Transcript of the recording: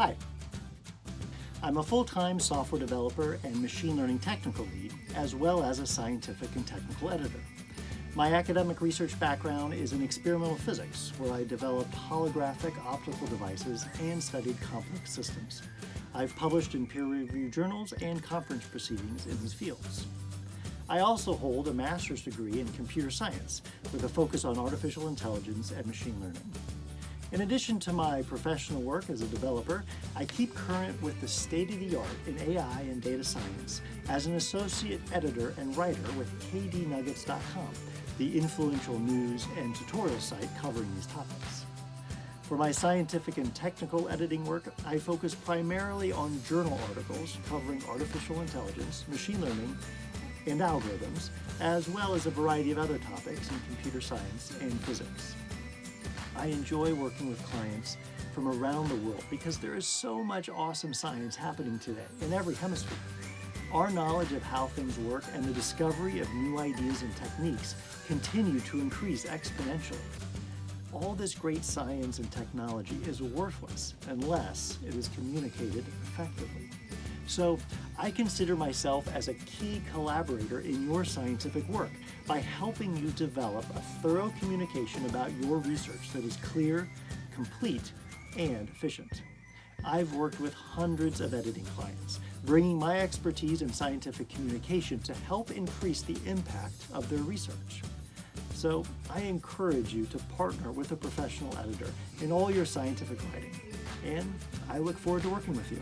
Hi. I'm a full-time software developer and machine learning technical lead, as well as a scientific and technical editor. My academic research background is in experimental physics, where I developed holographic optical devices and studied complex systems. I've published in peer-reviewed journals and conference proceedings in these fields. I also hold a master's degree in computer science with a focus on artificial intelligence and machine learning. In addition to my professional work as a developer, I keep current with the state-of-the-art in AI and data science as an associate editor and writer with kdnuggets.com, the influential news and tutorial site covering these topics. For my scientific and technical editing work, I focus primarily on journal articles covering artificial intelligence, machine learning, and algorithms, as well as a variety of other topics in computer science and physics. I enjoy working with clients from around the world because there is so much awesome science happening today in every hemisphere. Our knowledge of how things work and the discovery of new ideas and techniques continue to increase exponentially. All this great science and technology is worthless unless it is communicated effectively. So I consider myself as a key collaborator in your scientific work by helping you develop a thorough communication about your research that is clear, complete, and efficient. I've worked with hundreds of editing clients, bringing my expertise in scientific communication to help increase the impact of their research. So I encourage you to partner with a professional editor in all your scientific writing, and I look forward to working with you.